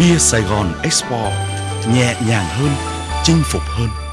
Bia Sài Gòn Expo nhẹ nhàng hơn, chinh phục hơn.